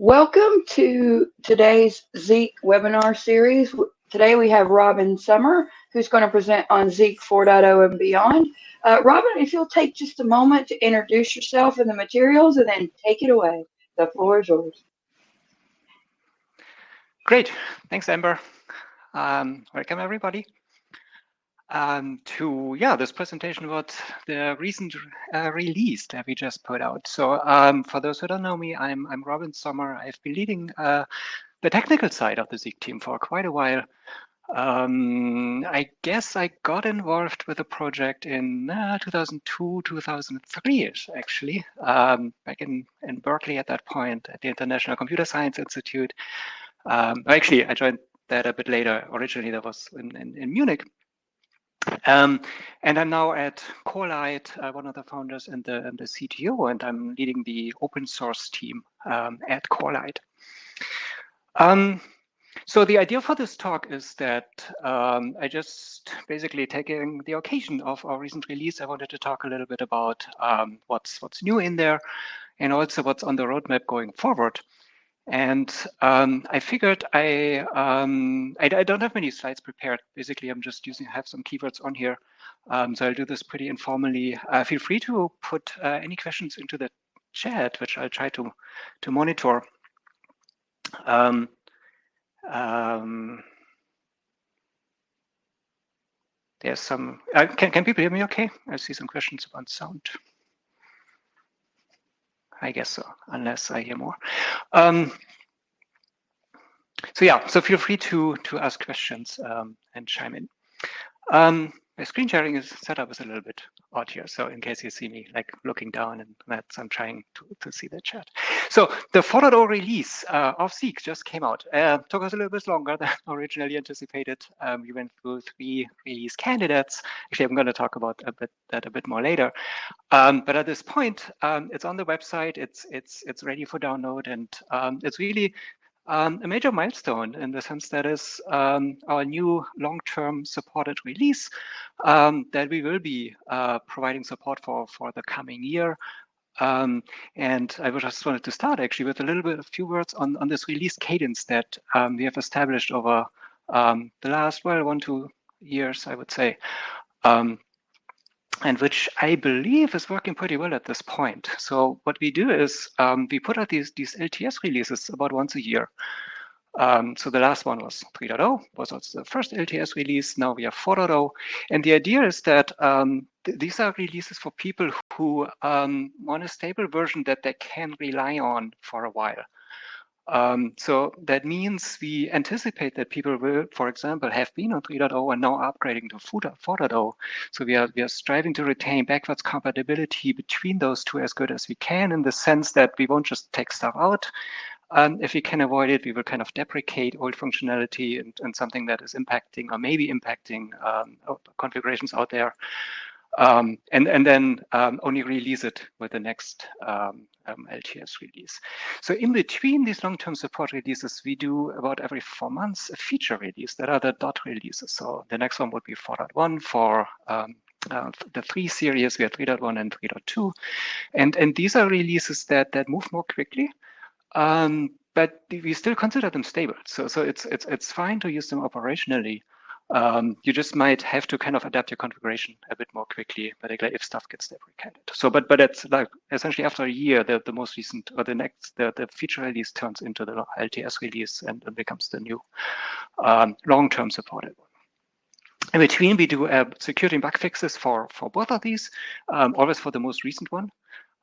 Welcome to today's Zeek webinar series. Today we have Robin Sommer, who's going to present on Zeek 4.0 and beyond. Uh, Robin, if you'll take just a moment to introduce yourself and the materials and then take it away. The floor is yours. Great. Thanks, Amber. Um, welcome, everybody um, to yeah this presentation about the recent uh, release that we just put out. So um, for those who don't know me, I'm I'm Robin Sommer. I've been leading uh, the technical side of the Zeek team for quite a while. Um, I guess I got involved with the project in uh, 2002, 2003-ish, actually, um, back in, in Berkeley at that point at the International Computer Science Institute. Um, actually, I joined that a bit later. Originally, that was in, in, in Munich. Um, and I'm now at Corelight, uh, one of the founders and the, and the CTO, and I'm leading the open source team um, at Corelight. Um, so the idea for this talk is that um, I just basically taking the occasion of our recent release, I wanted to talk a little bit about um, what's what's new in there and also what's on the roadmap going forward. And um, I figured I, um, I, I don't have many slides prepared. Basically, I'm just using have some keywords on here, um, so I'll do this pretty informally. Uh, feel free to put uh, any questions into the chat, which I'll try to to monitor. Um, um, there's some. Uh, can can people hear me? Okay, I see some questions about sound. I guess so, unless I hear more. Um, so yeah, so feel free to to ask questions um, and chime in. Um, my screen sharing is set up is a little bit here. So in case you see me like looking down and that's, I'm trying to, to see the chat. So the 4.0 release uh, of Zeek just came out. Uh, took us a little bit longer than originally anticipated. Um, we went through three release candidates. Actually, I'm going to talk about a bit that a bit more later. Um, but at this point, um, it's on the website. It's it's it's ready for download, and um, it's really um, a major milestone in the sense that is um, our new long-term supported release um, that we will be uh, providing support for for the coming year. Um, and I just wanted to start actually with a little bit, a few words on, on this release cadence that um, we have established over um, the last, well, one, two years, I would say and which I believe is working pretty well at this point. So what we do is um, we put out these, these LTS releases about once a year. Um, so the last one was 3.0, was also the first LTS release. Now we have 4.0. And the idea is that um, th these are releases for people who um, want a stable version that they can rely on for a while. Um, so that means we anticipate that people will, for example, have been on 3.0 and now upgrading to 4.0. So we are, we are striving to retain backwards compatibility between those two as good as we can in the sense that we won't just take stuff out. Um, if we can avoid it, we will kind of deprecate old functionality and, and something that is impacting or maybe impacting um, configurations out there. Um, and, and then um, only release it with the next um, um LTS release. So in between these long-term support releases, we do about every four months a feature release that are the dot releases. So the next one would be 4.1 for um, uh, the three series, we have 3.1 and 3.2. And, and these are releases that, that move more quickly. Um, but we still consider them stable. So, so it's, it's, it's fine to use them operationally um, you just might have to kind of adapt your configuration a bit more quickly, particularly if stuff gets deprecated. So, but but it's like essentially after a year, the, the most recent or the next the, the feature release turns into the LTS release and, and becomes the new um, long-term supported one. In between, we do uh, security bug fixes for for both of these, um, always for the most recent one.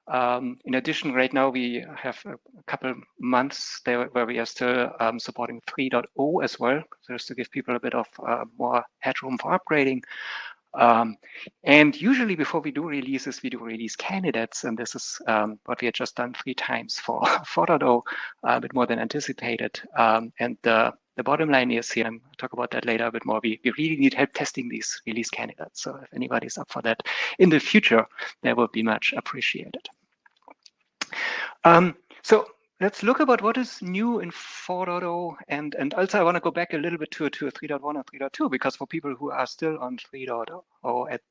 Um, in addition, right now we have a, couple months there where we are still um, supporting 3.0 as well, just to give people a bit of uh, more headroom for upgrading. Um, and usually before we do releases, we do release candidates, and this is um, what we had just done three times for 4.0, a bit more than anticipated. Um, and the, the bottom line is here, I'll talk about that later a bit more, we, we really need help testing these release candidates. So if anybody's up for that in the future, that would be much appreciated. Um, so let's look about what is new in 4.0 and and also I want to go back a little bit to to 3.1 and 3.2 because for people who are still on 3.0 at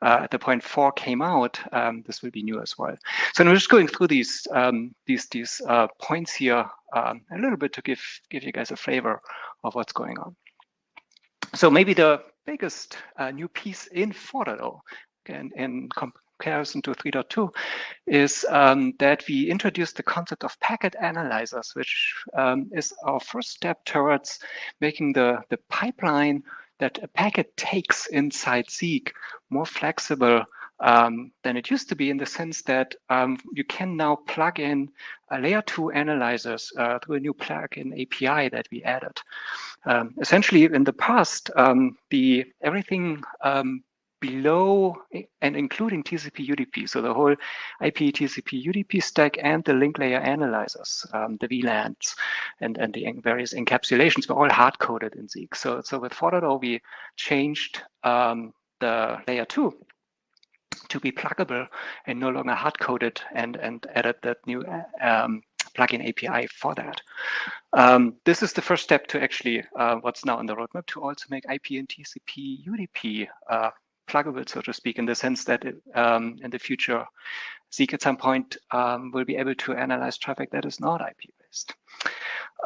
uh, at the point 4 came out um, this will be new as well so I'm just going through these um, these these uh, points here um, a little bit to give give you guys a flavor of what's going on. So maybe the biggest uh, new piece in 4.0 in, in comparison to 3.2 is um, that we introduced the concept of packet analyzers, which um, is our first step towards making the, the pipeline that a packet takes inside Zeek more flexible um, than it used to be in the sense that um, you can now plug in layer two analyzers uh, through a new plugin API that we added. Um, essentially, in the past, um, the everything um, below and including TCP UDP, so the whole IP TCP UDP stack and the link layer analyzers, um, the VLANs and, and the various encapsulations were all hard coded in Zeek. So, so with 4.0, we changed um, the layer two to be pluggable and no longer hard coded and, and added that new um, plugin API for that. Um, this is the first step to actually uh, what's now on the roadmap to also make IP and TCP UDP uh, pluggable, so to speak, in the sense that it, um, in the future, Zeek at some point um, will be able to analyze traffic that is not IP based.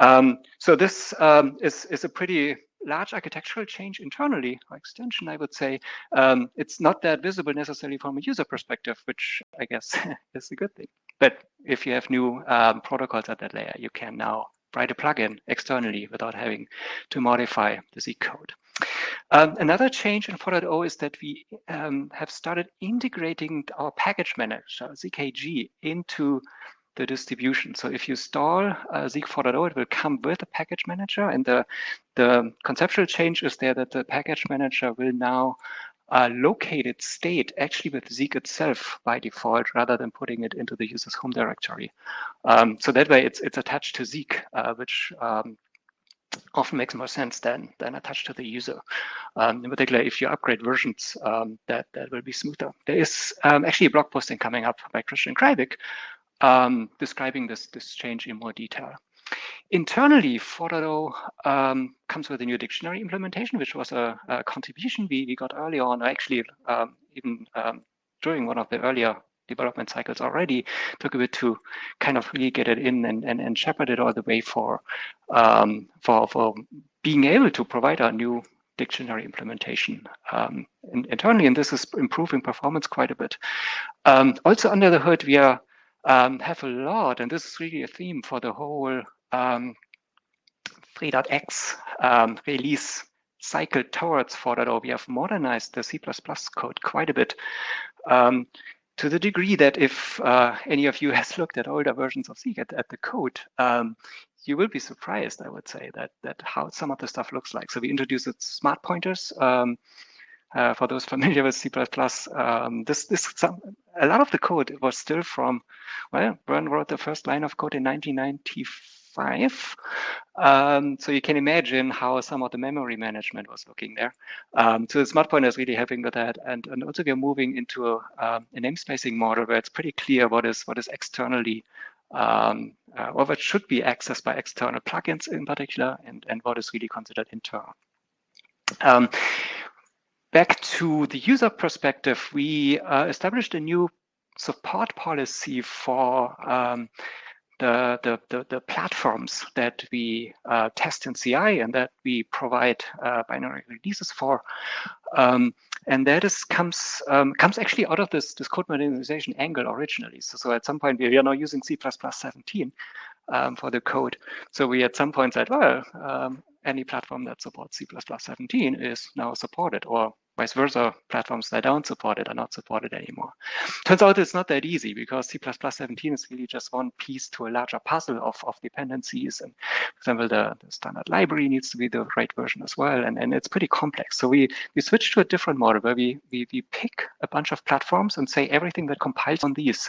Um, so this um, is, is a pretty large architectural change internally or extension, I would say, um, it's not that visible necessarily from a user perspective, which I guess is a good thing. But if you have new um, protocols at that layer, you can now write a plugin externally without having to modify the Zeek code. Um, another change in 4.0 is that we um, have started integrating our package manager, ZKG, into the distribution. So if you install uh, Zeek 4.0, it will come with a package manager. And the, the conceptual change is there that the package manager will now uh, locate its state actually with Zeek itself by default, rather than putting it into the user's home directory. Um, so that way it's, it's attached to Zeek, uh, which um, often makes more sense than, than attached to the user. Um, in particular, if you upgrade versions, um, that, that will be smoother. There is um, actually a blog posting coming up by Christian Kreibich um, describing this, this change in more detail. Internally, 4.0 um, comes with a new dictionary implementation, which was a, a contribution we, we got early on, actually um, even um, during one of the earlier development cycles already, took a bit to kind of really get it in and, and, and shepherd it all the way for, um, for, for being able to provide our new dictionary implementation um, internally, and this is improving performance quite a bit. Um, also under the hood, we are um, have a lot, and this is really a theme for the whole um, 3.x um, release cycle towards 4.0. We have modernized the C++ code quite a bit um, to the degree that if uh, any of you has looked at older versions of C at, at the code, um, you will be surprised, I would say, that that how some of the stuff looks like. So we introduced smart pointers. Um, uh, for those familiar with C++, um, this this some, a lot of the code was still from well, Vern wrote the first line of code in 1995. Um, so you can imagine how some of the memory management was looking there. Um, so the smart pointer is really helping with that, and and also we're moving into a, um, a namespacing model where it's pretty clear what is what is externally um, uh, or what should be accessed by external plugins in particular, and, and what is really considered internal. Um, back to the user perspective, we uh, established a new support policy for um, the, the, the, the, platforms that we uh, test in CI and that we provide uh, binary releases for. Um, and that is comes um, comes actually out of this, this code modernization angle originally. So, so at some point we are now using C++ 17 um, for the code. So we at some point said, well, um, any platform that supports C++ 17 is now supported, or vice versa, platforms that don't support it are not supported anymore. Turns out it's not that easy because C++ 17 is really just one piece to a larger puzzle of, of dependencies. And for example, the, the standard library needs to be the right version as well. And, and it's pretty complex. So we, we switched to a different model where we, we, we pick a bunch of platforms and say everything that compiles on these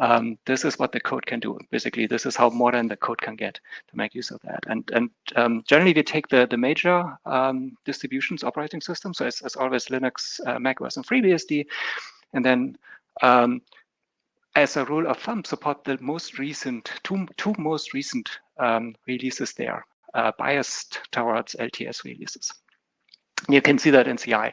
um, this is what the code can do. Basically, this is how modern the code can get to make use of that. And and um, generally, we take the the major um, distributions operating systems. So as, always, Linux, uh, Mac OS, and FreeBSD, and then um, as a rule of thumb, support the most recent two two most recent um, releases there, uh, biased towards LTS releases. You can see that in CI,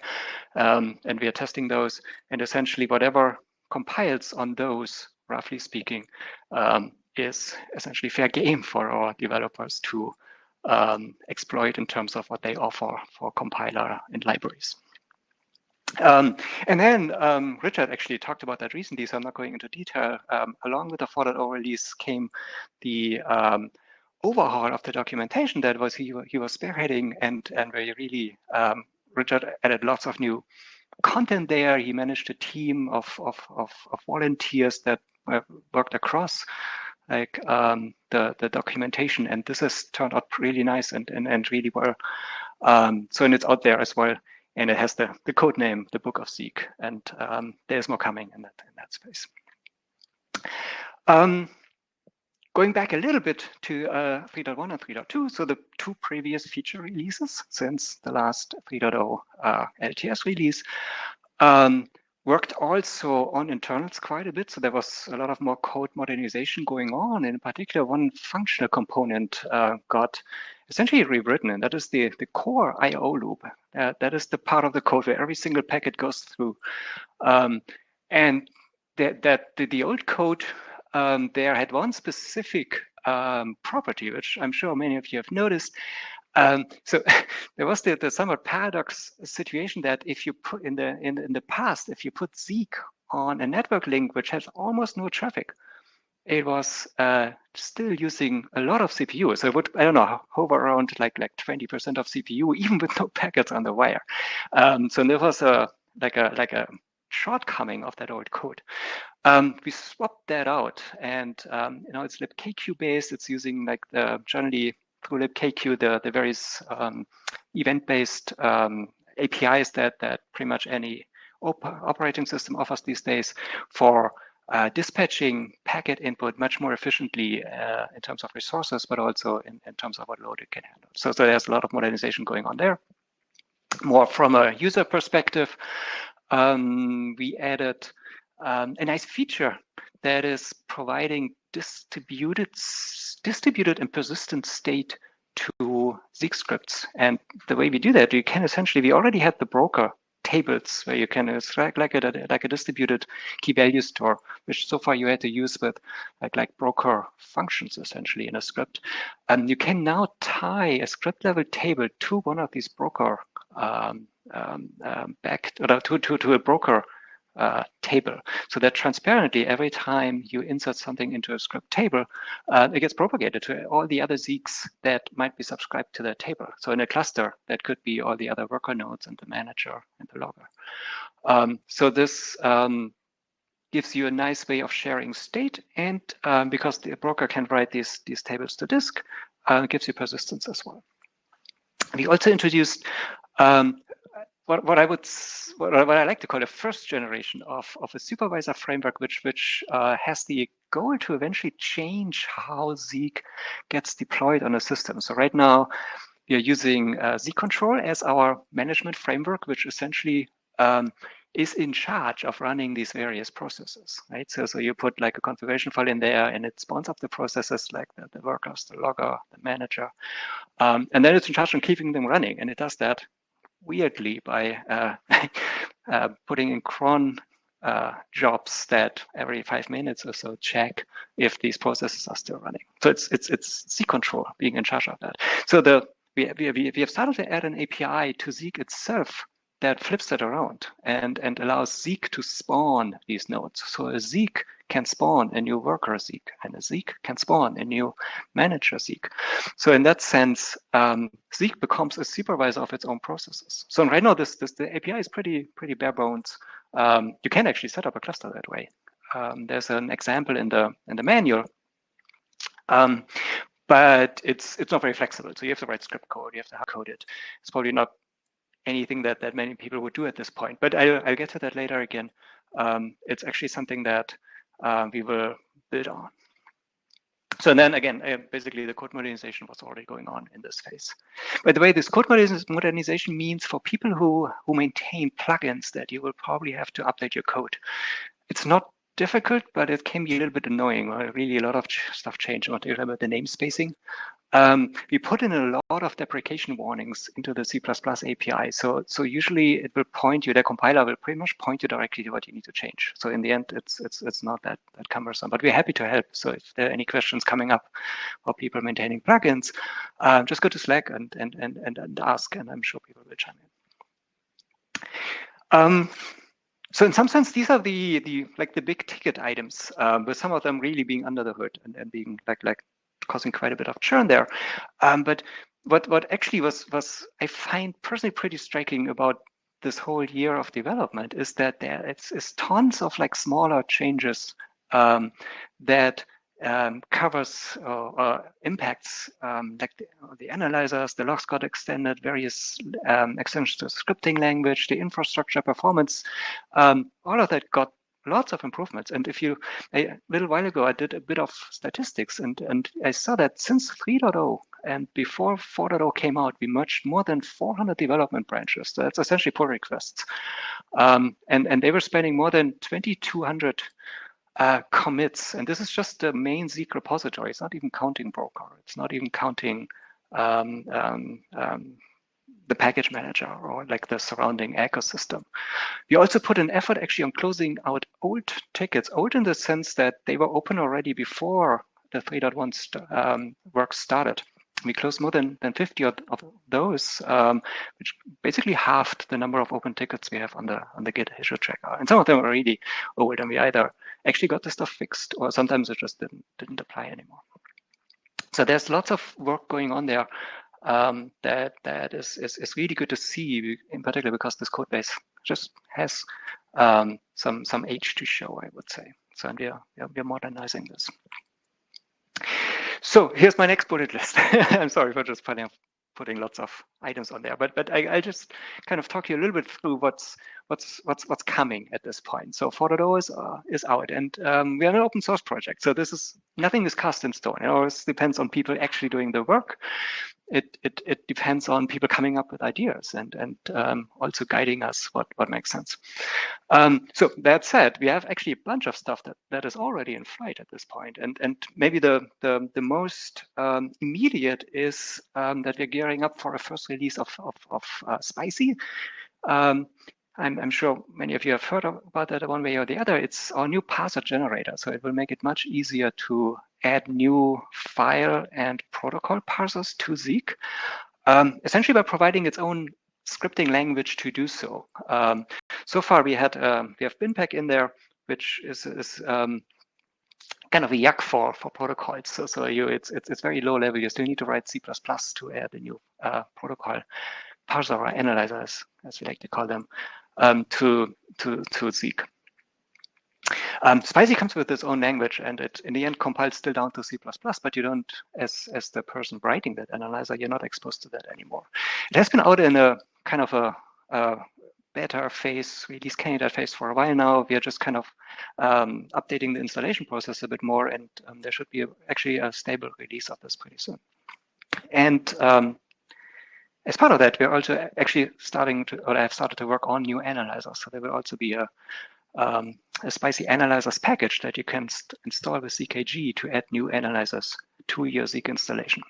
um, and we are testing those. And essentially, whatever compiles on those roughly speaking, um, is essentially fair game for our developers to um, exploit in terms of what they offer for compiler and libraries. Um, and then um, Richard actually talked about that recently, so I'm not going into detail. Um, along with the 4.0 release came the um, overhaul of the documentation that was he, he was spearheading and, and where he really, um, Richard added lots of new content there. He managed a team of, of, of, of volunteers that worked across like um, the, the documentation. And this has turned out really nice and, and, and really well. Um, so, and it's out there as well. And it has the, the code name, the Book of Zeek. And um, there's more coming in that, in that space. Um, going back a little bit to uh, 3.1 and 3.2, so the two previous feature releases since the last 3.0 uh, LTS release, um, worked also on internals quite a bit. So there was a lot of more code modernization going on. In particular, one functional component uh, got essentially rewritten, and that is the, the core IO loop. Uh, that is the part of the code where every single packet goes through. Um, and that, that the, the old code um, there had one specific um, property, which I'm sure many of you have noticed, um, so there was the, the somewhat paradox situation that if you put in the in, in the past, if you put Zeek on a network link which has almost no traffic, it was uh, still using a lot of CPU. So it would, I don't know, hover around like like 20% of CPU, even with no packets on the wire. Um, so there was a like a like a shortcoming of that old code. Um, we swapped that out, and um, you know it's libkq based. It's using like the generally through libkq the, the various um, event-based um, APIs that, that pretty much any op operating system offers these days for uh, dispatching packet input much more efficiently uh, in terms of resources, but also in, in terms of what load it can handle. So, so there's a lot of modernization going on there. More from a user perspective, um, we added um, a nice feature that is providing distributed, distributed and persistent state to Zeek scripts. And the way we do that, you can essentially, we already had the broker tables where you can, it's like, a, like a distributed key value store, which so far you had to use with like, like broker functions essentially in a script. And you can now tie a script level table to one of these broker um, um, um, back or to, to, to a broker uh, table so that transparently every time you insert something into a script table, uh, it gets propagated to all the other Zeeks that might be subscribed to that table. So in a cluster, that could be all the other worker nodes and the manager and the logger. Um, so this um, gives you a nice way of sharing state. And um, because the broker can write these, these tables to disk, uh, gives you persistence as well. We also introduced um, what, what I would what, what I like to call a first generation of, of a supervisor framework, which which uh, has the goal to eventually change how Zeek gets deployed on a system. So right now, we are using uh, Zeek control as our management framework, which essentially um, is in charge of running these various processes, right? So, so you put like a configuration file in there and it spawns up the processes like the, the workers, the logger, the manager. Um, and then it's in charge of keeping them running. And it does that weirdly by uh, uh, putting in cron uh, jobs that every five minutes or so check if these processes are still running. So it's it's it's Zeek control being in charge of that. So the we we we have started to add an API to Zeek itself that flips that around and and allows Zeek to spawn these nodes. So a Zeek can spawn a new worker Zeek, and a Zeek can spawn a new manager Zeek. So in that sense, um, Zeek becomes a supervisor of its own processes. So right now, this, this the API is pretty pretty bare bones. Um, you can actually set up a cluster that way. Um, there's an example in the in the manual, um, but it's it's not very flexible. So you have to write script code, you have to hard code it. It's probably not anything that that many people would do at this point. But I, I'll get to that later again. Um, it's actually something that uh, we will build on. So then again, uh, basically the code modernization was already going on in this phase. By the way, this code modernization means for people who, who maintain plugins that you will probably have to update your code. It's not difficult, but it can be a little bit annoying. Really, a lot of stuff changed. I want to remember the namespacing. Um, we put in a lot of deprecation warnings into the C++ API. So, so usually it will point you, the compiler will pretty much point you directly to what you need to change. So in the end, it's it's it's not that that cumbersome. But we're happy to help. So if there are any questions coming up or people maintaining plugins, uh, just go to Slack and and and and, ask, and I'm sure people will chime in. Um, so in some sense, these are the the like the big ticket items, um, with some of them really being under the hood and, and being like like causing quite a bit of churn there. Um, but what what actually was was I find personally pretty striking about this whole year of development is that there it's, it's tons of like smaller changes um, that um, covers or, impacts um, like the, the, analyzers, the logs got extended, various um, extensions to scripting language, the infrastructure performance, um, all of that got lots of improvements. And if you, a little while ago, I did a bit of statistics and, and I saw that since 3.0 and before 4.0 came out, we merged more than 400 development branches. So that's essentially pull requests. Um, and, and they were spending more than 2,200 uh, commits. And this is just the main Zeek repository. It's not even counting Broker. It's not even counting um, um, um the package manager or like the surrounding ecosystem. We also put an effort actually on closing out old tickets, old in the sense that they were open already before the 3.1 st um, work started. We closed more than, than 50 of, of those, um, which basically halved the number of open tickets we have on the on the Git issue tracker. And some of them are really old, and we either actually got the stuff fixed, or sometimes it just didn't didn't apply anymore. So there's lots of work going on there um, that that is, is, is really good to see, in particular because this code base just has um, some some age to show, I would say. So we are we are modernizing this. So here's my next bullet list. I'm sorry for just putting putting lots of items on there, but but I, I'll just kind of talk you a little bit through what's what's what's what's coming at this point. So 4.0 is uh, is out, and um, we are an open source project. So this is nothing is cast in stone. It always depends on people actually doing the work it, it, it depends on people coming up with ideas and, and um, also guiding us what, what makes sense. Um, so that said, we have actually a bunch of stuff that, that is already in flight at this. And, and maybe the, the, the most um, immediate is um, that we're gearing up for a first release of, of, of uh, Spicy. Um, I'm, I'm, sure many of you have heard about that one way or the other. It's our new parser generator. So it will make it much easier to add new file and protocol parsers to Zeek, um, essentially by providing its own scripting language to do so. Um, so far, we had um, we have BinPAC in there, which is, is um, kind of a yacc for for protocols. So so you it's it's it's very low level. You still need to write C++ to add a new uh, protocol parser or analyzer, as we like to call them, um, to to to Zeek. Um, Spicy comes with its own language and it in the end compiles still down to C++, but you don't, as, as the person writing that analyzer, you're not exposed to that anymore. It has been out in a kind of a, a beta phase, release candidate phase for a while now. We are just kind of um, updating the installation process a bit more and um, there should be a, actually a stable release of this pretty soon. And um, as part of that, we're also actually starting to, or I have started to work on new analyzers. So there will also be a, um, a spicy analyzers package that you can install with ZKG to add new analyzers to your Zeek installation.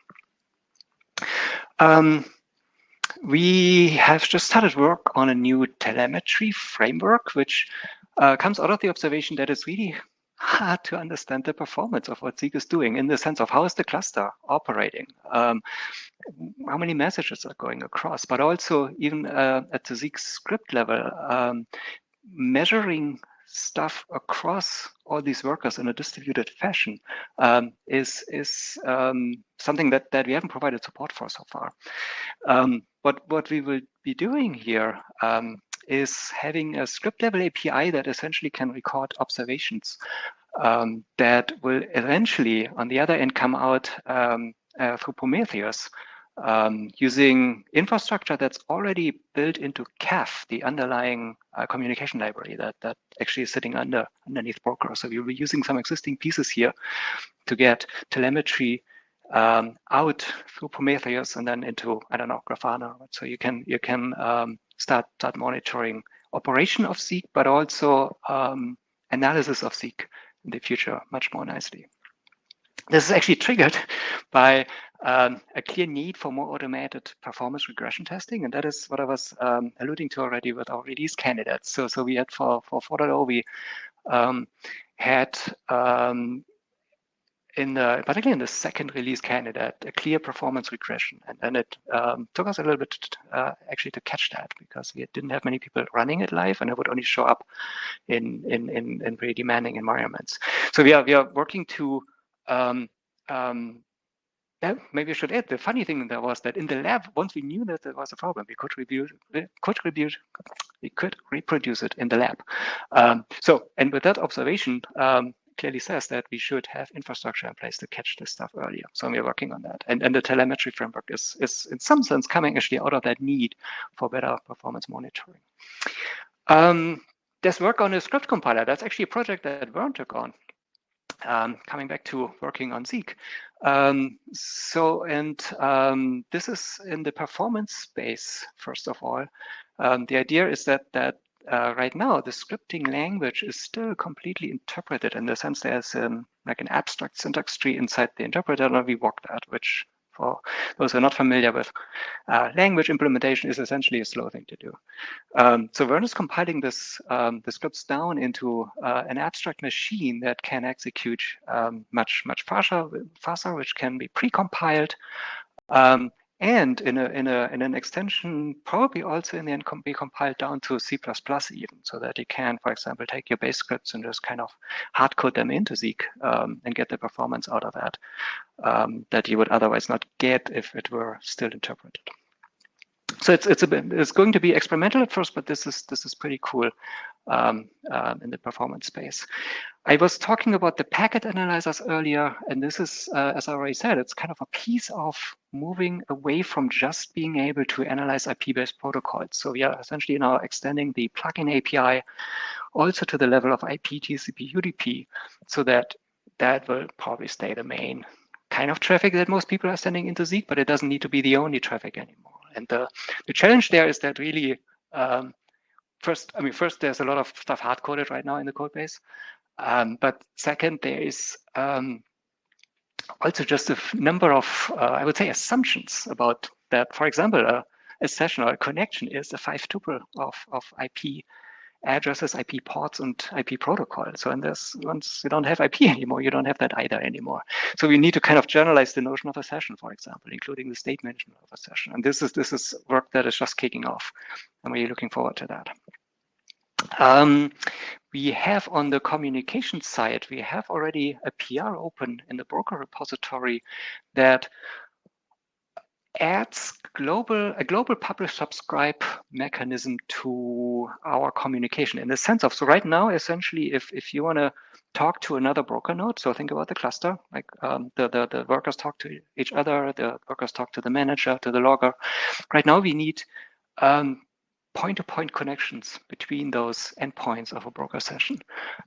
Um, we have just started work on a new telemetry framework, which uh, comes out of the observation that it's really hard to understand the performance of what Zeek is doing in the sense of how is the cluster operating, um, how many messages are going across, but also even uh, at the Zeek script level, um, measuring stuff across all these workers in a distributed fashion um, is is um, something that that we haven't provided support for so far. Um, but what we will be doing here um, is having a script level API that essentially can record observations um, that will eventually, on the other end, come out um, uh, through Prometheus um, using infrastructure that's already built into CAF, the underlying uh, communication library that, that actually is sitting under underneath Broker. So we'll be using some existing pieces here to get telemetry um, out through Prometheus and then into, I don't know, Grafana. So you can you can um, start start monitoring operation of Zeek, but also um, analysis of Zeek in the future much more nicely. this is actually triggered by um, a clear need for more automated performance regression testing. And that is what I was um, alluding to already with our release candidates. So, so we had for, for 4.0, we um, had um, in the, particularly in the second release candidate, a clear performance regression. And it um, took us a little bit uh, actually to catch that because we didn't have many people running it live and it would only show up in, in, in, in pretty demanding environments. So we are, we are working to, um, um, yeah, maybe I should add, the funny thing there was that in the lab, once we knew that there was a problem, we could review, we could review, we could reproduce it in the lab. Um, so, and with that observation, um, clearly says that we should have infrastructure in place to catch this stuff earlier. So we're working on that. And, and the telemetry framework is, is in some sense coming actually out of that need for better performance monitoring. Um, there's work on a script compiler. That's actually a project that Vern took on. Um, coming back to working on Zeek. Um, so, and um, this is in the performance space, first of all. Um, the idea is that that uh, right now, the scripting language is still completely interpreted in the sense there's um, like an abstract syntax tree inside the interpreter that we walked at, which for those who are not familiar with uh, language implementation is essentially a slow thing to do. Um, so Vern is compiling this um, the scripts down into uh, an abstract machine that can execute um, much much faster, faster, which can be pre-compiled. Um, and in a in a in an extension probably also in the end be compiled down to C++ even, so that you can, for example, take your base scripts and just kind of hard code them into Zeek um, and get the performance out of that um, that you would otherwise not get if it were still interpreted. So it's it's a bit, it's going to be experimental at first, but this is this is pretty cool um, uh, in the performance space. I was talking about the packet analyzers earlier, and this is, uh, as I already said, it's kind of a piece of moving away from just being able to analyze IP-based protocols. So we are essentially now extending the plugin API also to the level of IP, TCP, UDP, so that that will probably stay the main kind of traffic that most people are sending into Zeek, but it doesn't need to be the only traffic anymore. And the, the challenge there is that really, um, first, I mean, first, there's a lot of stuff hard coded right now in the code base. Um, but second, there is um, also just a number of, uh, I would say, assumptions about that. For example, a, a session or a connection is a five tuple of, of IP addresses, IP ports, and IP protocol. So and this, once you don't have IP anymore, you don't have that either anymore. So we need to kind of generalize the notion of a session, for example, including the state management of a session. And this is this is work that is just kicking off, and we're looking forward to that. Um, we have on the communication side, we have already a PR open in the broker repository that adds global a global publish subscribe mechanism to our communication in the sense of so right now essentially if if you want to talk to another broker node so think about the cluster like um, the, the the workers talk to each other the workers talk to the manager to the logger right now we need um, point-to-point -point connections between those endpoints of a broker session.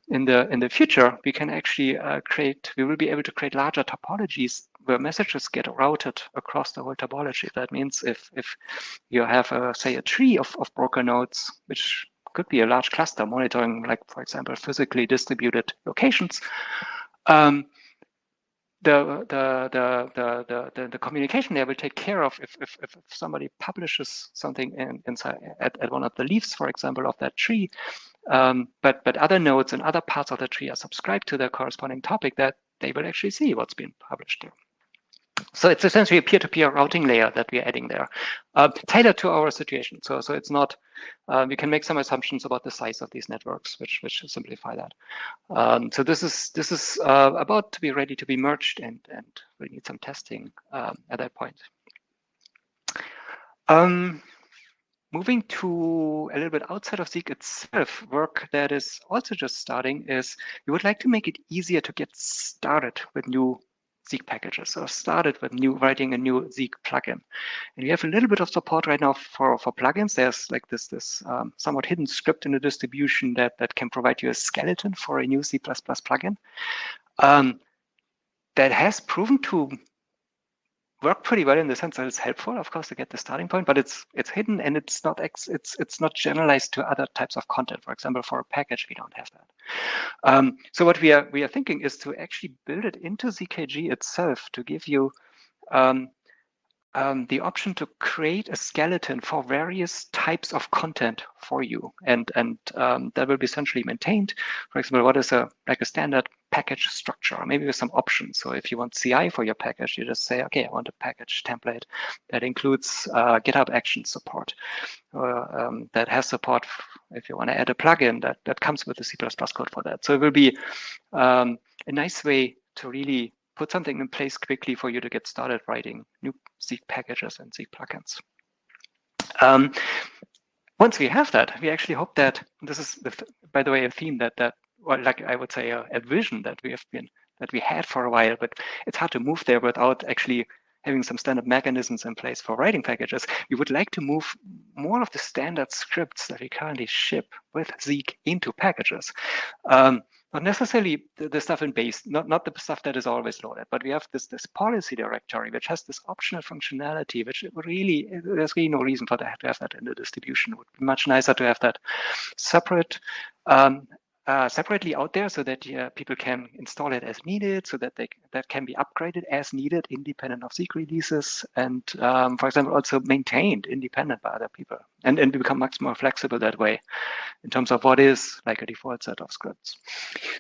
In the in the future, we can actually uh, create. We will be able to create larger topologies where messages get routed across the whole topology. That means if if you have a, say a tree of, of broker nodes, which could be a large cluster monitoring, like for example, physically distributed locations. Um, the, the, the, the, the, the, communication layer will take care of if, if, if somebody publishes something in, inside at, at one of the leaves, for example, of that tree, um, but, but other nodes and other parts of the tree are subscribed to the corresponding topic that they will actually see what's been published there. So it's essentially a peer-to-peer -peer routing layer that we're adding there, uh, tailored to our situation. So, so it's not, uh, we can make some assumptions about the size of these networks, which, which simplify that. Um, so this is this is uh, about to be ready to be merged and, and we need some testing um, at that point. Um, moving to a little bit outside of Zeek itself, work that is also just starting is we would like to make it easier to get started with new Zeek packages. So I started with new writing a new Zeek plugin. And we have a little bit of support right now for, for plugins. There's like this, this um, somewhat hidden script in the distribution that, that can provide you a skeleton for a new C++ plugin. Um, that has proven to work pretty well in the sense that it's helpful, of course, to get the starting point, but it's it's hidden and it's not ex, it's it's not generalized to other types of content. For example, for a package, we don't have that. Um, so what we are we are thinking is to actually build it into ZKG itself to give you um, um, the option to create a skeleton for various types of content for you, and and um, that will be centrally maintained. For example, what is a like a standard package structure, maybe with some options. So if you want CI for your package, you just say, okay, I want a package template that includes uh, GitHub Action support, or um, that has support if you want to add a plugin that that comes with the C++ code for that. So it will be um, a nice way to really put something in place quickly for you to get started writing new Zeek packages and Zeek plugins. Um, once we have that, we actually hope that this is, the, by the way, a theme that that, well, like I would say, a, a vision that we have been that we had for a while, but it's hard to move there without actually having some standard mechanisms in place for writing packages, we would like to move more of the standard scripts that we currently ship with Zeek into packages. Um, not necessarily the, the, stuff in base, not, not the stuff that is always loaded, but we have this, this policy directory, which has this optional functionality, which really, there's really no reason for that to have that in the distribution. It would be much nicer to have that separate um, uh, separately out there so that uh, people can install it as needed, so that they that can be upgraded as needed, independent of Zeek releases, and um, for example, also maintained independent by other people, and and we become much more flexible that way, in terms of what is like a default set of scripts.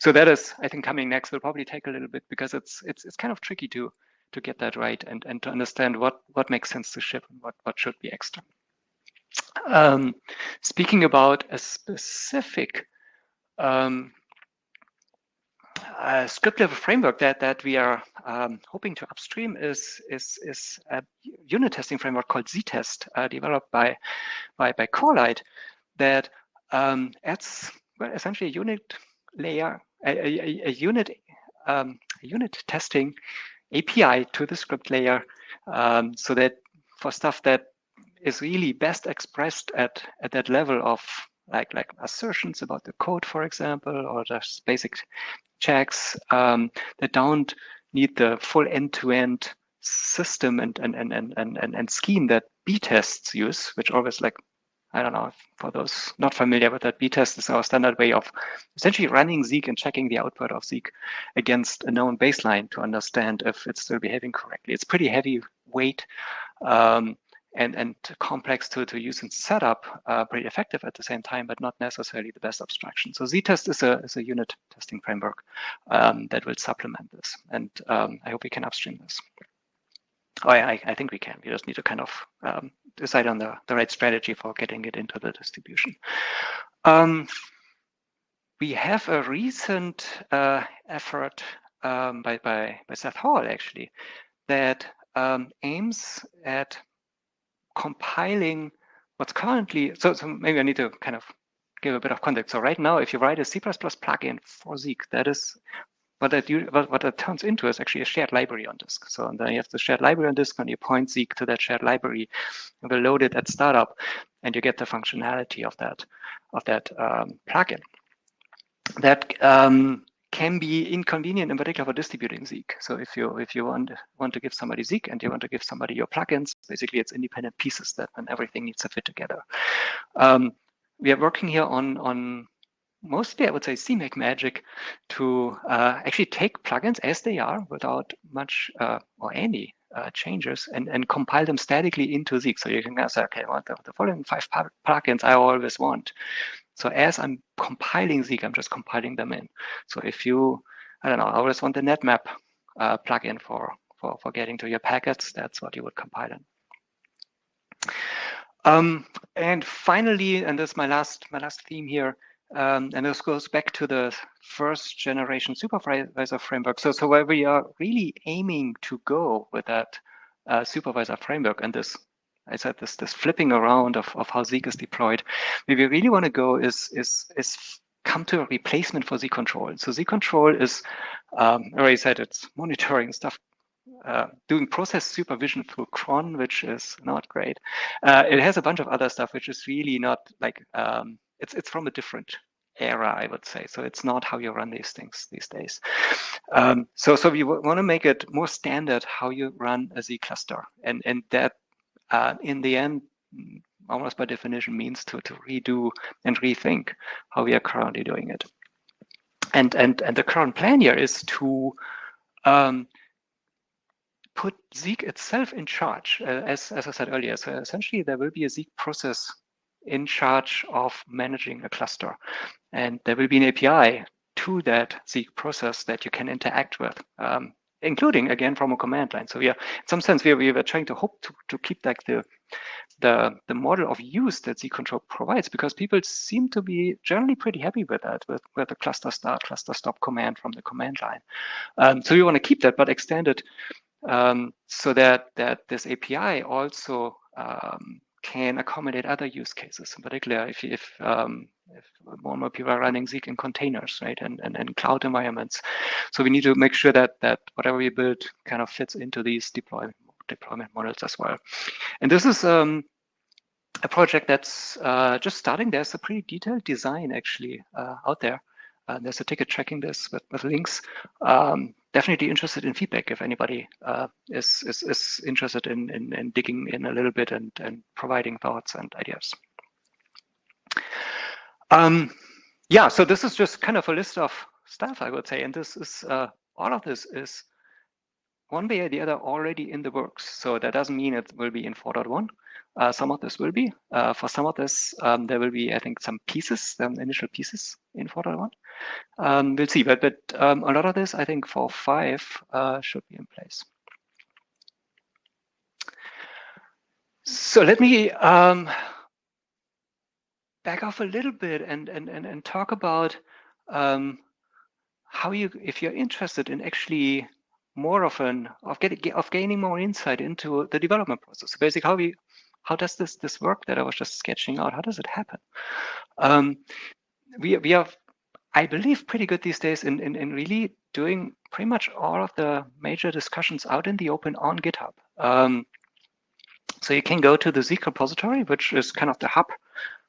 So that is, I think, coming next will probably take a little bit because it's it's it's kind of tricky to to get that right and and to understand what what makes sense to ship and what what should be extra. Um, speaking about a specific um, a script level framework that that we are um, hoping to upstream is is is a unit testing framework called ZTest, uh, developed by by by Corelight, that um, adds well essentially a unit layer, a, a, a unit um, a unit testing API to the script layer, um, so that for stuff that is really best expressed at at that level of like like assertions about the code, for example, or just basic checks um, that don't need the full end-to-end system and and, and and and and scheme that B-tests use, which always like I don't know, for those not familiar with that, B-test is our standard way of essentially running Zeek and checking the output of Zeek against a known baseline to understand if it's still behaving correctly. It's pretty heavy weight. Um, and, and complex to, to use and set up, uh, pretty effective at the same time, but not necessarily the best abstraction. So ZTest is a, is a unit testing framework um, that will supplement this. And um, I hope we can upstream this. Oh, I, I think we can. We just need to kind of um, decide on the, the right strategy for getting it into the distribution. Um, we have a recent uh, effort um, by, by, by Seth Hall, actually, that um, aims at compiling what's currently, so, so maybe I need to kind of give a bit of context. So right now, if you write a C++ plugin for Zeek, that is what that, you, what, what that turns into is actually a shared library on disk. So then you have the shared library on disk and you point Zeek to that shared library and will load it at startup and you get the functionality of that, of that um, plugin. That um, can be inconvenient in particular for distributing Zeek. So if you if you want want to give somebody Zeek and you want to give somebody your plugins, basically it's independent pieces that and everything needs to fit together. Um, we are working here on on mostly I would say CMake magic to uh, actually take plugins as they are without much uh, or any uh, changes and, and compile them statically into Zeek. So you can say, okay, well, the, the following five plugins I always want. So as I'm compiling Zeek, I'm just compiling them in. So if you, I don't know, I always want the netmap uh, plugin for, for, for getting to your packets, that's what you would compile in. Um, and finally, and this is my last, my last theme here, um, and this goes back to the first generation supervisor framework. So, so where we are really aiming to go with that uh, supervisor framework and this I said this this flipping around of, of how Zeek is deployed. Where we really want to go is is is come to a replacement for Zeek control. So Zeek control is, um, already said it's monitoring stuff, uh, doing process supervision through cron, which is not great. Uh, it has a bunch of other stuff, which is really not like um, it's it's from a different era, I would say. So it's not how you run these things these days. Um, so so we want to make it more standard how you run a Zeek cluster, and and that uh, in the end, almost by definition, means to to redo and rethink how we are currently doing it. And and and the current plan here is to um, put Zeek itself in charge, uh, as, as I said earlier. So essentially, there will be a Zeek process in charge of managing a cluster. And there will be an API to that Zeek process that you can interact with, um, including again from a command line. So yeah, in some sense, we, we were trying to hope to, to keep like the, the, the model of use that Zeek control provides because people seem to be generally pretty happy with that, with, with the cluster start, cluster stop command from the command line. Um, so we want to keep that, but extend it um, so that, that this API also um, can accommodate other use cases, in particular if, if, um, if more and more people are running Zeek in containers, right, and, and, and cloud environments. So we need to make sure that that whatever we build kind of fits into these deployment deployment models as well. And this is um, a project that's uh, just starting. There's a pretty detailed design actually uh, out there. Uh, there's a ticket tracking this with, with links. Um, definitely interested in feedback if anybody uh, is, is, is interested in, in, in, digging in a little bit and, and providing thoughts and ideas. Um, yeah, so this is just kind of a list of stuff, I would say. And this is, uh, all of this is one way or the other already in the works. So that doesn't mean it will be in 4.1. Uh, some of this will be. Uh, for some of this, um, there will be, I think, some pieces, some initial pieces in 4.1. Um, we'll see, but, but um, a lot of this, I think, for 5 uh, should be in place. So let me um, back off a little bit and, and, and, and talk about um, how you, if you're interested in actually more of an of getting of gaining more insight into the development process. So basically, how we how does this this work that I was just sketching out? How does it happen? Um, we we are, I believe, pretty good these days in, in in really doing pretty much all of the major discussions out in the open on GitHub. Um, so you can go to the Zeek repository, which is kind of the hub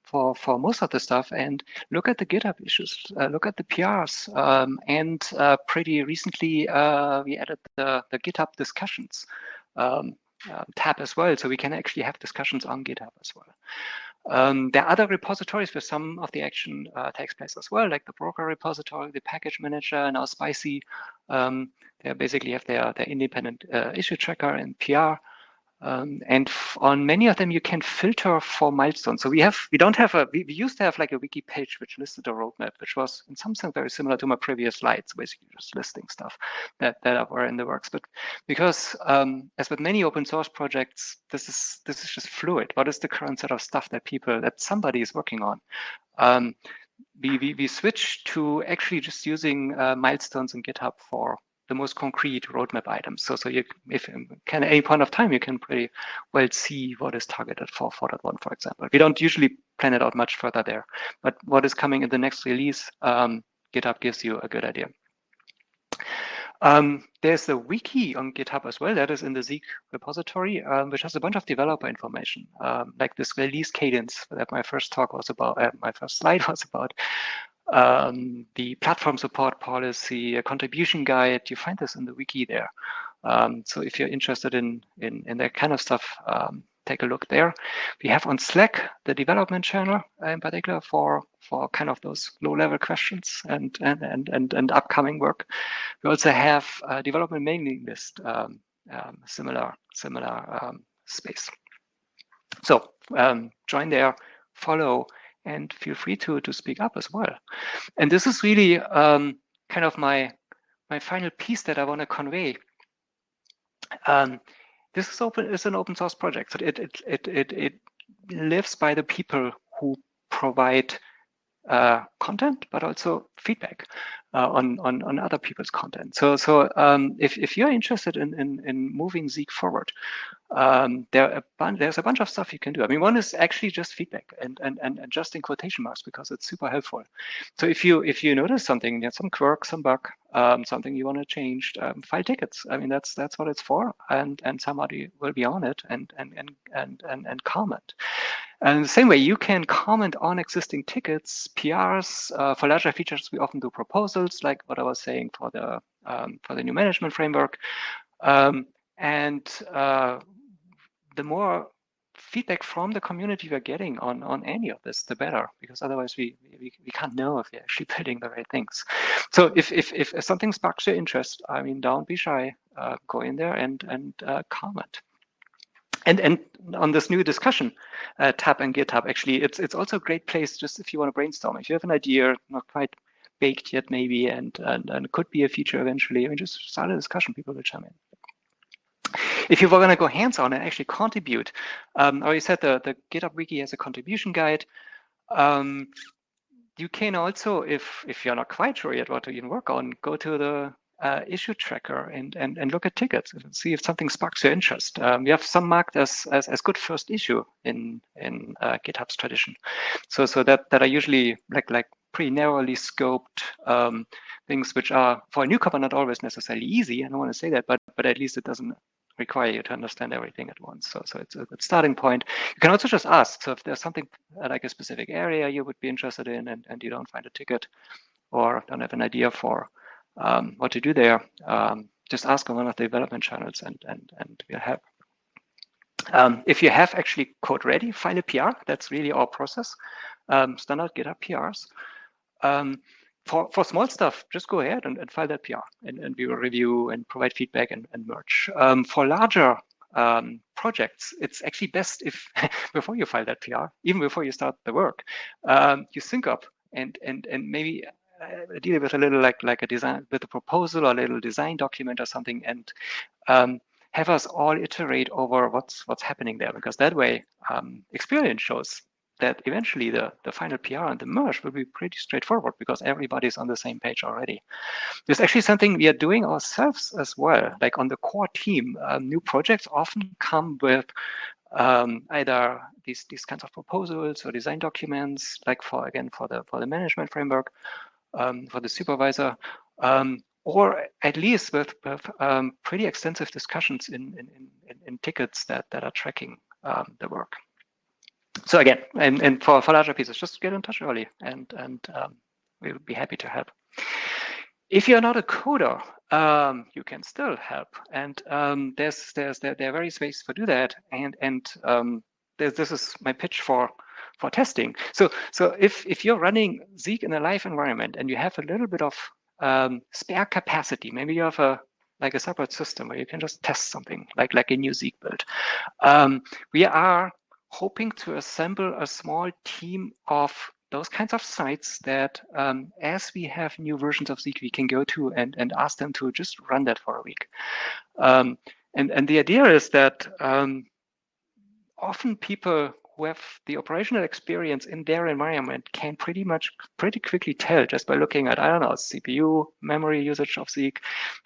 for, for most of the stuff and look at the GitHub issues, uh, look at the PRs. Um, and uh, pretty recently, uh, we added the, the GitHub discussions um, uh, tab as well. So we can actually have discussions on GitHub as well. Um, there are other repositories where some of the action uh, takes place as well, like the broker repository, the package manager, and now Spicy. Um, they basically have their, their independent uh, issue tracker and PR. Um, and on many of them, you can filter for milestones. So we have, we don't have a, we, we, used to have like a wiki page which listed a roadmap, which was in some sense very similar to my previous slides, basically just listing stuff that that are in the works. But because, um, as with many open source projects, this is this is just fluid. What is the current set of stuff that people that somebody is working on? Um, we, we we switch to actually just using uh, milestones in GitHub for the most concrete roadmap items. So, so you, if can any point of time, you can pretty well see what is targeted for 4.1, for example. We don't usually plan it out much further there, but what is coming in the next release, um, GitHub gives you a good idea. Um, there's the wiki on GitHub as well. That is in the Zeek repository, um, which has a bunch of developer information, um, like this release cadence that my first talk was about, uh, my first slide was about um, the platform support policy, a contribution guide. You find this in the wiki there. Um, so if you're interested in, in, in that kind of stuff, um, take a look there. We have on Slack the development channel uh, in particular for for kind of those low level questions and and and and, and upcoming work. We also have a development mailing list, um, um, similar similar um, space. So um, join there, follow, and feel free to to speak up as well. And this is really um, kind of my my final piece that I want to convey. Um, this is open is an open source project, so it it it it, it lives by the people who provide uh, content, but also feedback. Uh, on, on, on other people's content. So, so um, if, if you're interested in, in, in moving Zeek forward, um, there a there's a bunch of stuff you can do. I mean, one is actually just feedback and, and, and adjusting quotation marks because it's super helpful. So if you if you notice something, you some quirk, some bug, um, something you want to change, um, file tickets. I mean, that's that's what it's for, and and somebody will be on it and and and and and, and comment. And the same way, you can comment on existing tickets, PRs. Uh, for larger features, we often do proposals, like what I was saying for the um, for the new management framework. Um, and uh, the more feedback from the community we're getting on on any of this, the better, because otherwise we we, we can't know if we're actually building the right things. So if if if something sparks your interest, I mean, don't be shy. Uh, go in there and and uh, comment. And and on this new discussion uh, tab and GitHub, actually, it's it's also a great place just if you want to brainstorm. If you have an idea, not quite baked yet, maybe, and and, and could be a feature eventually, I mean, just start a discussion. People will chime in. If you were going to go hands-on and actually contribute, um, I already said the, the GitHub Wiki has a contribution guide. Um, you can also, if if you're not quite sure yet what to even work on, go to the uh, issue tracker and, and and look at tickets and see if something sparks your interest. Um, we have some marked as, as as good first issue in in uh, GitHub's tradition, so so that that are usually like like pretty narrowly scoped um, things which are for a newcomer not always necessarily easy. I don't want to say that, but but at least it doesn't require you to understand everything at once. So, so it's a good starting point. You can also just ask. So if there's something like a specific area you would be interested in and, and you don't find a ticket or don't have an idea for um, what to do there, um, just ask on one of the development channels and, and, and we'll help. Um, if you have actually code ready, file a PR. That's really our process. Um, standard GitHub PRs. Um, for, for small stuff, just go ahead and, and file that PR and, and we will review and provide feedback and, and merge. Um, for larger um, projects, it's actually best if before you file that PR, even before you start the work, um, you sync up and and and maybe uh, deal with a little like like a design with a proposal or a little design document or something, and um, have us all iterate over what's what's happening there because that way um, experience shows that eventually the, the final PR and the merge will be pretty straightforward because everybody's on the same page already. There's actually something we are doing ourselves as well. Like on the core team, uh, new projects often come with um, either these these kinds of proposals or design documents, like for again for the for the management framework, um, for the supervisor, um, or at least with, with um, pretty extensive discussions in in, in, in tickets that that are tracking um, the work so again, and, and for, for larger pieces, just get in touch early and, and um, we would be happy to help. If you're not a coder, um, you can still help. And um, there's, there's, there, there, are various ways to do that. And, and um, this is my pitch for, for testing. So, so if, if you're running Zeek in a live environment and you have a little bit of um, spare capacity, maybe you have a like a separate system where you can just test something like like a new Zeek build. Um, we are hoping to assemble a small team of those kinds of sites that um, as we have new versions of Zeek, we can go to and, and ask them to just run that for a week. Um, and, and the idea is that um, often people who have the operational experience in their environment can pretty much pretty quickly tell just by looking at, I don't know, CPU, memory usage of Zeek,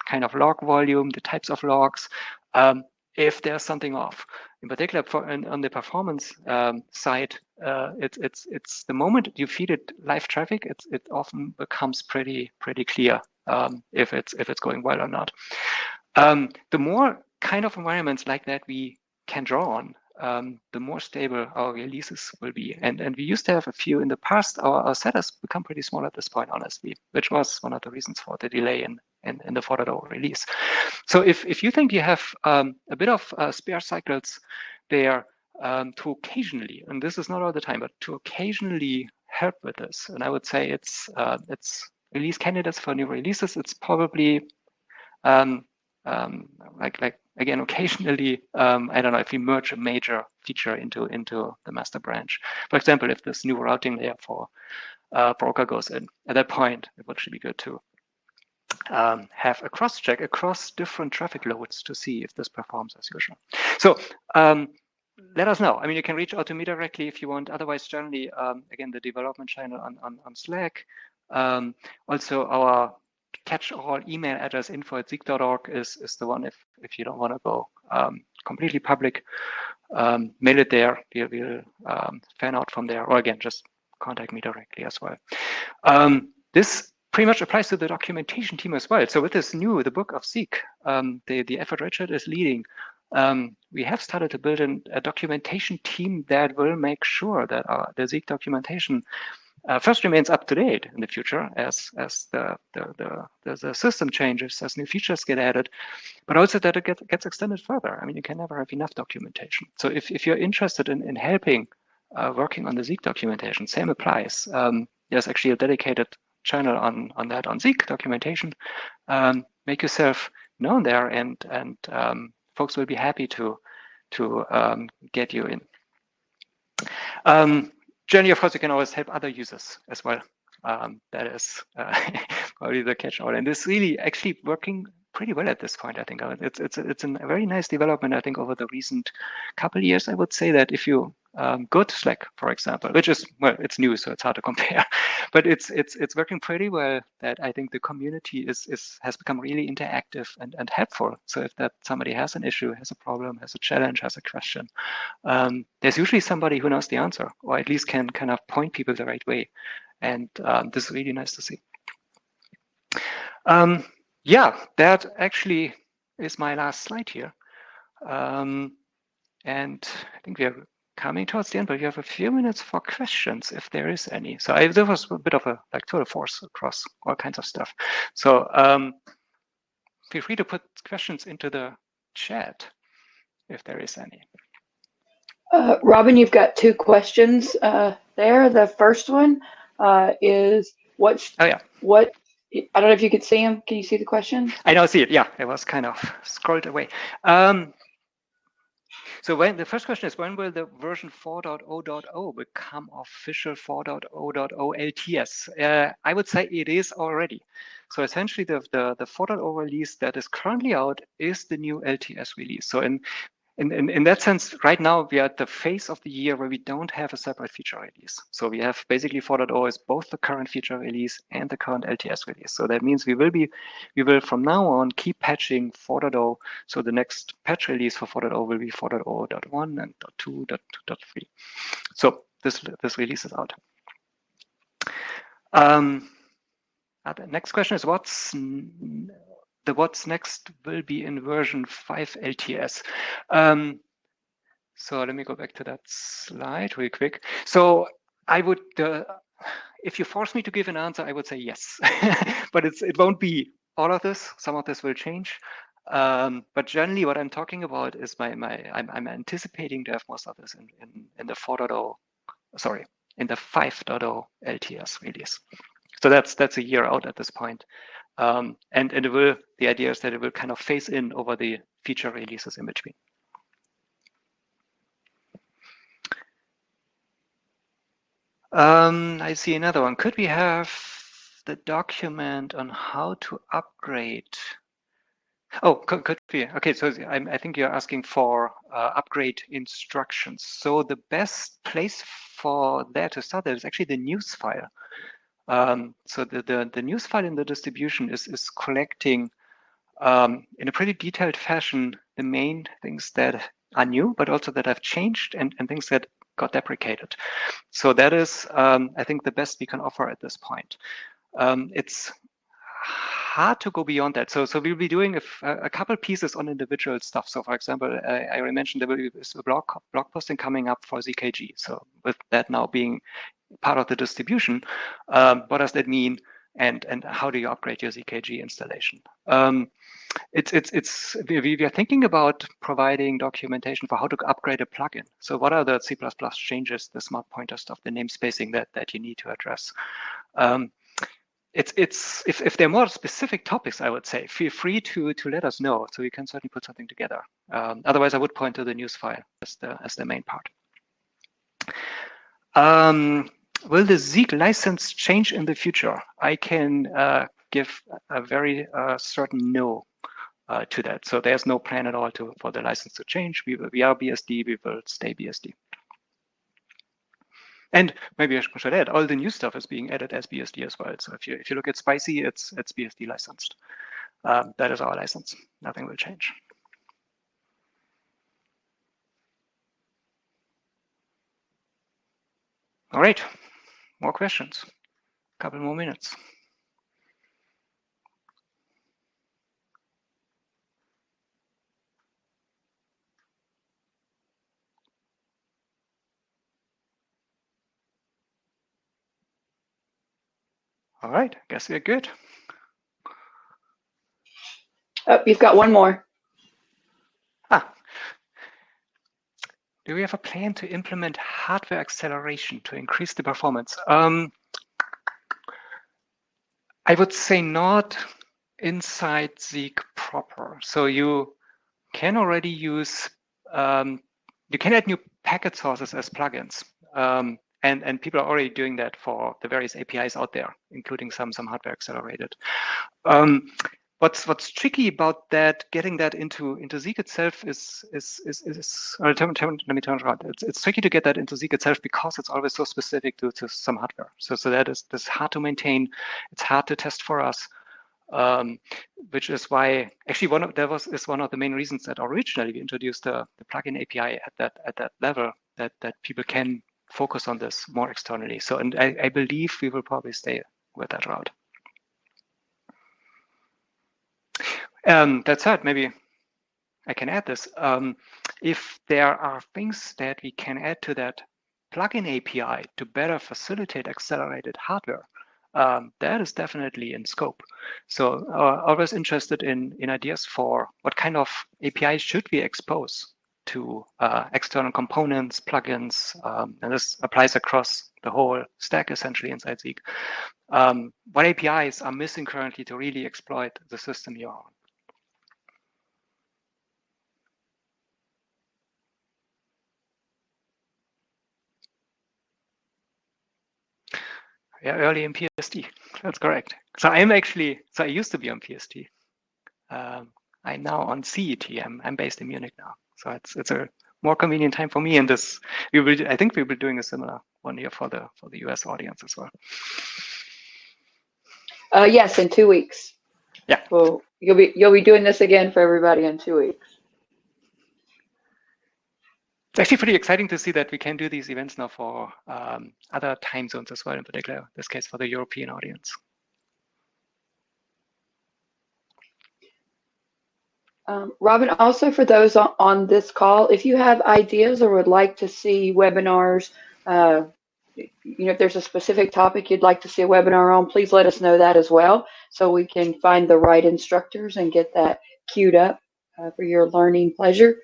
kind of log volume, the types of logs, um, if there's something off. In particular, for, on the performance um, side, uh, it's it's it's the moment you feed it live traffic, it's it often becomes pretty pretty clear um, if it's if it's going well or not. Um, the more kind of environments like that we can draw on, um, the more stable our releases will be. And and we used to have a few in the past. Our, our set has become pretty small at this point, honestly, which was one of the reasons for the delay in in, in the 4.0 release. So if if you think you have um, a bit of uh, spare cycles there um, to occasionally, and this is not all the time, but to occasionally help with this, and I would say it's uh, it's release candidates for new releases. It's probably um, um, like like again occasionally um, I don't know if we merge a major feature into into the master branch. For example, if this new routing layer for uh, broker goes in, at that point it would actually be good to um, have a cross check across different traffic loads to see if this performs as usual. So um, let us know. I mean, you can reach out to me directly if you want. Otherwise, generally, um, again, the development channel on, on, on Slack. Um, also, our catch-all email address info at zeek.org is, is the one if, if you don't want to go um, completely public. Um, mail it there. We'll, we'll fan out from there. Or again, just contact me directly as well. This pretty much applies to the documentation team as well. So with this new, the book of Zeek, um, the, the effort Richard is leading, um, we have started to build an, a documentation team that will make sure that our, the Zeek documentation uh, first remains up to date in the future as as the the, the the, system changes, as new features get added, but also that it get, gets extended further. I mean, you can never have enough documentation. So if, if you're interested in, in helping uh, working on the Zeek documentation, same applies. Um, there's actually a dedicated channel on on that on Zeek documentation. Um, make yourself known there, and and um, folks will be happy to to um, get you in. Um, of course, you can always help other users as well. Um, that is uh, probably the catch-all, and it's really actually working pretty well at this point. I think it's it's it's a very nice development. I think over the recent couple years, I would say that if you um, go to Slack, for example, which is well, it's new, so it's hard to compare, but it's it's it's working pretty well. That I think the community is is has become really interactive and and helpful. So if that somebody has an issue, has a problem, has a challenge, has a question, um, there's usually somebody who knows the answer, or at least can kind of point people the right way, and um, this is really nice to see. Um, yeah, that actually is my last slide here. Um, and I think we are coming towards the end, but we have a few minutes for questions if there is any. So I, there was a bit of a like tour de force across all kinds of stuff. So um, feel free to put questions into the chat if there is any. Uh, Robin, you've got two questions uh, there. The first one uh, is what's oh yeah what I don't know if you could see him. Can you see the question? I don't see it. Yeah, it was kind of scrolled away. Um, so when the first question is when will the version 4.0.0 become official 4.0.0 LTS? Uh, I would say it is already. So essentially the, the, the 4.0 release that is currently out is the new LTS release. So in in, in, in that sense, right now we are at the phase of the year where we don't have a separate feature release. So we have basically 4.0 is both the current feature release and the current LTS release. So that means we will be, we will from now on keep patching 4.0. So the next patch release for 4.0 will be 4.0.1 and .2.2.3. So this this release is out. Um, the next question is what's the what's next will be in version 5 LTS. Um, so let me go back to that slide real quick. So I would, uh, if you force me to give an answer, I would say yes, but it's it won't be all of this. Some of this will change. Um, but generally, what I'm talking about is my my I'm, I'm anticipating to have most of this in in, in the 4.0, sorry, in the 5.0 LTS release. So that's that's a year out at this point. Um, and, and it will, the idea is that it will kind of phase in over the feature releases in between. Um, I see another one. Could we have the document on how to upgrade? Oh, could, could be. Okay, so I, I think you're asking for uh, upgrade instructions. So the best place for that to start is actually the news file. Um, so the, the, the, news file in the distribution is, is collecting um, in a pretty detailed fashion the main things that are new, but also that have changed and, and things that got deprecated. So that is, um, I think, the best we can offer at this point. Um, it's hard to go beyond that. So, so we'll be doing a, couple pieces on individual stuff. So, for example, I, I mentioned there will be a blog blog posting coming up for ZKG. So, with that now being part of the distribution, um, what does that mean? And and how do you upgrade your ZKG installation? Um, it's it's it's we, we are thinking about providing documentation for how to upgrade a plugin. So what are the C++ changes, the smart pointer stuff, the namespacing that that you need to address? Um, it's it's if, if there are more specific topics, I would say feel free to to let us know so we can certainly put something together. Um, otherwise, I would point to the news file as the as the main part. Um, will the Zeek license change in the future? I can uh, give a very uh, certain no uh, to that. So there's no plan at all to for the license to change. We, we are BSD, we will stay BSD. And maybe I should add, all the new stuff is being added as BSD as well. So if you if you look at Spicy, it's it's BSD licensed. Um, that is our license. Nothing will change. All right, more questions. A couple more minutes. All right, I guess we're good. Oh, you've got one more. Ah. Do we have a plan to implement hardware acceleration to increase the performance? Um, I would say not inside Zeek proper. So you can already use, um, you can add new packet sources as plugins. Um, and and people are already doing that for the various APIs out there, including some some hardware accelerated. Um, what's what's tricky about that, getting that into into Zeek itself is is is, is uh, let me turn it around. It's, it's tricky to get that into Zeek itself because it's always so specific to, to some hardware. So so that is this hard to maintain. It's hard to test for us. Um, which is why actually one of that was is one of the main reasons that originally we introduced the, the plugin API at that at that level that that people can focus on this more externally. So, and I, I believe we will probably stay with that route. Um, that said, maybe I can add this. Um, if there are things that we can add to that plugin API to better facilitate accelerated hardware, um, that is definitely in scope. So uh, always interested in, in ideas for what kind of APIs should we expose to uh, external components, plugins, um, and this applies across the whole stack essentially inside Zeek. Um, what APIs are missing currently to really exploit the system you're on? Yeah, early in PST. That's correct. So I'm actually, so I used to be on PST. Um, I'm now on CET. I'm, I'm based in Munich now. So it's it's a more convenient time for me. And this we will I think we will be doing a similar one here for the for the US audience as well. Uh, yes, in two weeks. Yeah. Well, you'll be you'll be doing this again for everybody in two weeks. It's actually pretty exciting to see that we can do these events now for um, other time zones as well, in particular, this case for the European audience. Um, Robin, also for those on, this call, if you have ideas or would like to see webinars, uh, you know, if there's a specific topic you'd like to see a webinar on, please let us know that as well so we can find the right instructors and get that queued up uh, for your learning pleasure.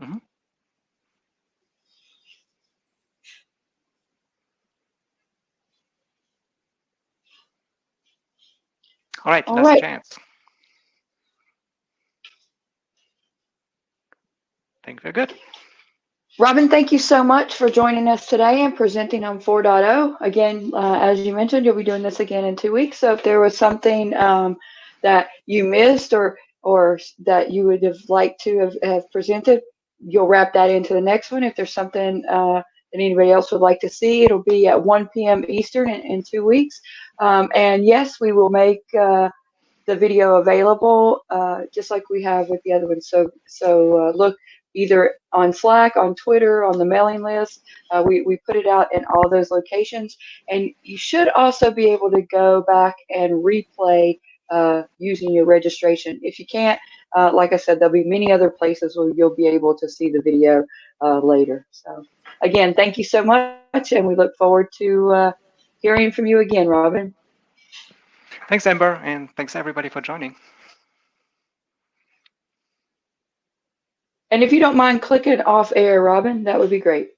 Mm -hmm. All right, All last right. chance. I think we're good. Robin, thank you so much for joining us today and presenting on 4.0. Again, uh, as you mentioned, you'll be doing this again in two weeks. So if there was something um, that you missed or or that you would have liked to have, have, presented, you'll wrap that into the next one. If there's something uh, that anybody else would like to see, it'll be at 1 p.m. Eastern in, in two weeks. Um, and yes, we will make uh, the video available uh, just like we have with the other ones. So, so uh, look either on Slack, on Twitter, on the mailing list. Uh, we, we put it out in all those locations. And you should also be able to go back and replay uh, using your registration. If you can't, uh, like I said, there'll be many other places where you'll be able to see the video later. So again, thank you so much, and we look forward to uh, hearing from you again, Robin. Thanks, Amber, and thanks everybody for joining. And if you don't mind clicking off air, Robin, that would be great.